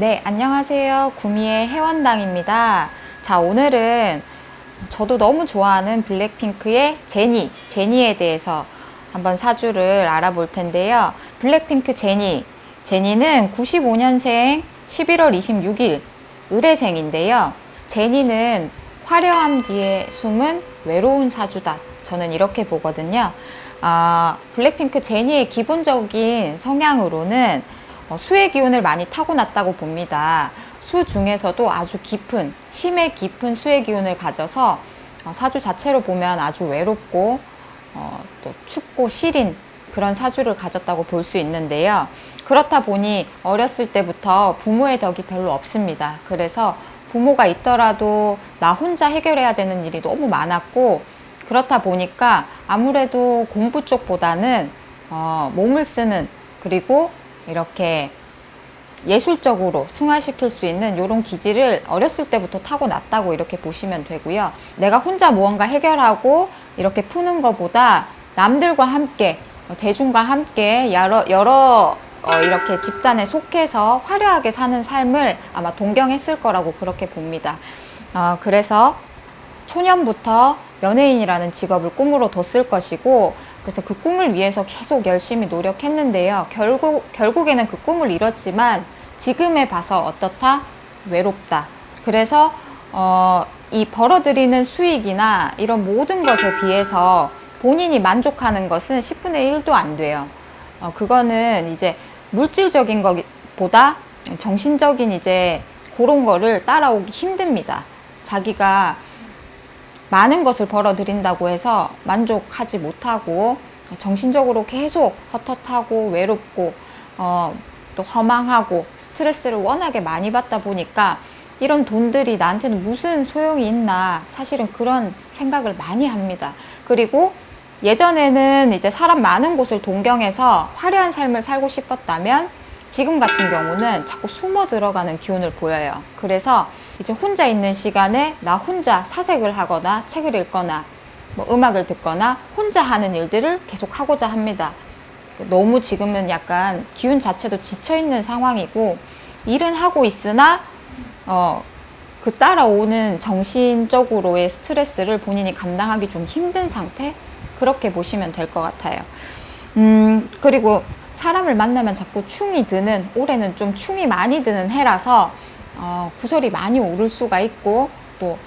네, 안녕하세요. 구미의 해원당입니다. 자, 오늘은 저도 너무 좋아하는 블랙핑크의 제니, 제니에 대해서 한번 사주를 알아볼 텐데요. 블랙핑크 제니, 제니는 95년생 11월 26일 의뢰생인데요. 제니는 화려함 뒤에 숨은 외로운 사주다. 저는 이렇게 보거든요. 아, 블랙핑크 제니의 기본적인 성향으로는 어, 수의 기운을 많이 타고났다고 봅니다. 수 중에서도 아주 깊은, 심해 깊은 수의 기운을 가져서 어, 사주 자체로 보면 아주 외롭고 어, 또 춥고 시린 그런 사주를 가졌다고 볼 수 있는데요. 그렇다 보니 어렸을 때부터 부모의 덕이 별로 없습니다. 그래서 부모가 있더라도 나 혼자 해결해야 되는 일이 너무 많았고 그렇다 보니까 아무래도 공부 쪽보다는 어, 몸을 쓰는 그리고 이렇게 예술적으로 승화시킬 수 있는 이런 기질을 어렸을 때부터 타고났다고 이렇게 보시면 되고요. 내가 혼자 무언가 해결하고 이렇게 푸는 것보다 남들과 함께 어, 대중과 함께 여러, 여러 어, 이렇게 집단에 속해서 화려하게 사는 삶을 아마 동경했을 거라고 그렇게 봅니다. 어, 그래서 초년부터 연예인이라는 직업을 꿈으로 뒀을 것이고 그래서 그 꿈을 위해서 계속 열심히 노력했는데요. 결국, 결국에는 그 꿈을 이뤘지만 지금에 봐서 어떻다? 외롭다. 그래서 어, 이 벌어들이는 수익이나 이런 모든 것에 비해서 본인이 만족하는 것은 10분의 1도 안 돼요. 어, 그거는 이제 물질적인 것보다 정신적인 이제 그런 거를 따라오기 힘듭니다. 자기가 많은 것을 벌어들인다고 해서 만족하지 못하고 정신적으로 계속 헛헛하고 외롭고 어, 또 허망하고 스트레스를 워낙에 많이 받다 보니까 이런 돈들이 나한테는 무슨 소용이 있나 사실은 그런 생각을 많이 합니다. 그리고 예전에는 이제 사람 많은 곳을 동경해서 화려한 삶을 살고 싶었다면 지금 같은 경우는 자꾸 숨어 들어가는 기운을 보여요. 그래서 이제 혼자 있는 시간에 나 혼자 사색을 하거나 책을 읽거나 뭐 음악을 듣거나 혼자 하는 일들을 계속 하고자 합니다. 너무 지금은 약간 기운 자체도 지쳐 있는 상황이고 일은 하고 있으나 어, 그 따라오는 정신적으로의 스트레스를 본인이 감당하기 좀 힘든 상태 그렇게 보시면 될 것 같아요. 음, 그리고 사람을 만나면 자꾸 충이 드는 올해는 좀 충이 많이 드는 해라서 어, 구설이 많이 오를 수가 있고 또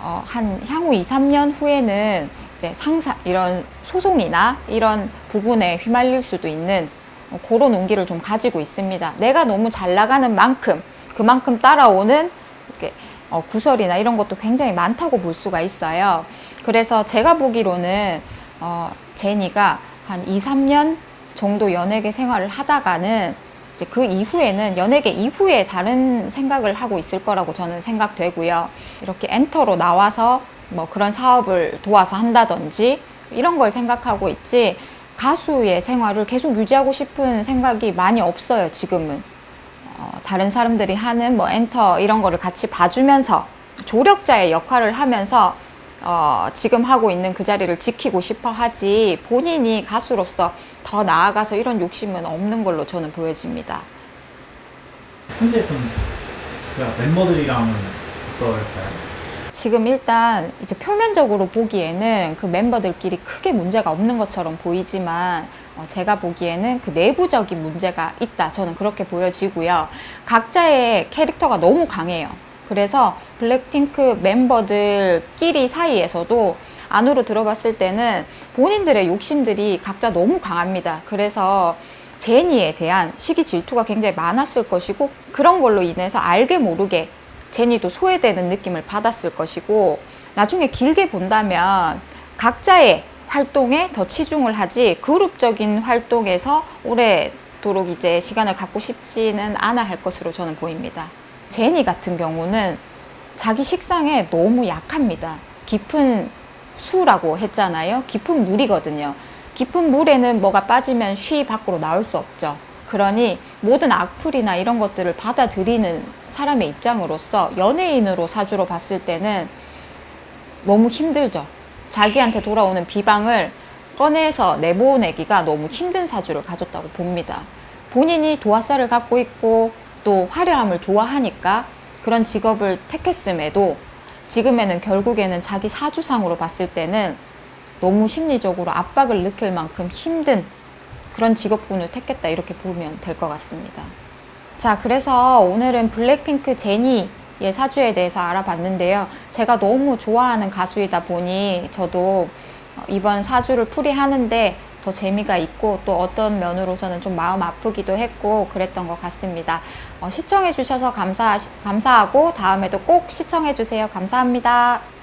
어, 한 향후 2, 3년 후에는 이제 상사 이런 소송이나 이런 부분에 휘말릴 수도 있는 어, 그런 운기를 좀 가지고 있습니다. 내가 너무 잘 나가는 만큼 그만큼 따라오는 이렇게 어, 구설이나 이런 것도 굉장히 많다고 볼 수가 있어요. 그래서 제가 보기로는 어, 제니가 한 2, 3년 정도 연예계 생활을 하다가는 이제 그 이후에는 연예계 이후에 다른 생각을 하고 있을 거라고 저는 생각되고요. 이렇게 엔터로 나와서 뭐 그런 사업을 도와서 한다든지 이런 걸 생각하고 있지 가수의 생활을 계속 유지하고 싶은 생각이 많이 없어요, 지금은. 어, 다른 사람들이 하는 뭐 엔터 이런 거를 같이 봐주면서 조력자의 역할을 하면서 어, 지금 하고 있는 그 자리를 지키고 싶어 하지 본인이 가수로서 더 나아가서 이런 욕심은 없는 걸로 저는 보여집니다. 현재 좀 멤버들이랑은 어떨까요? 지금 일단 이제 표면적으로 보기에는 그 멤버들끼리 크게 문제가 없는 것처럼 보이지만 어, 제가 보기에는 그 내부적인 문제가 있다 저는 그렇게 보여지고요 각자의 캐릭터가 너무 강해요 그래서 블랙핑크 멤버들끼리 사이에서도 안으로 들어봤을 때는 본인들의 욕심들이 각자 너무 강합니다. 그래서 제니에 대한 시기 질투가 굉장히 많았을 것이고 그런 걸로 인해서 알게 모르게 제니도 소외되는 느낌을 받았을 것이고 나중에 길게 본다면 각자의 활동에 더 치중을 하지 그룹적인 활동에서 오래도록 이제 시간을 갖고 싶지는 않아 할 것으로 저는 보입니다. 제니 같은 경우는 자기 식상에 너무 약합니다. 깊은 수라고 했잖아요. 깊은 물이거든요. 깊은 물에는 뭐가 빠지면 쉬 밖으로 나올 수 없죠. 그러니 모든 악플이나 이런 것들을 받아들이는 사람의 입장으로서 연예인으로 사주로 봤을 때는 너무 힘들죠. 자기한테 돌아오는 비방을 꺼내서 내보내기가 너무 힘든 사주를 가졌다고 봅니다. 본인이 도화살을 갖고 있고 또 화려함을 좋아하니까 그런 직업을 택했음에도 지금에는 결국에는 자기 사주상으로 봤을 때는 너무 심리적으로 압박을 느낄 만큼 힘든 그런 직업군을 택했다 이렇게 보면 될 것 같습니다. 자, 그래서 오늘은 블랙핑크 제니의 사주에 대해서 알아봤는데요. 제가 너무 좋아하는 가수이다 보니 저도 이번 사주를 풀이하는데 더 재미가 있고 또 어떤 면으로서는 좀 마음 아프기도 했고 그랬던 것 같습니다. 어, 시청해 주셔서 감사, 감사하고 다음에도 꼭 시청해 주세요. 감사합니다.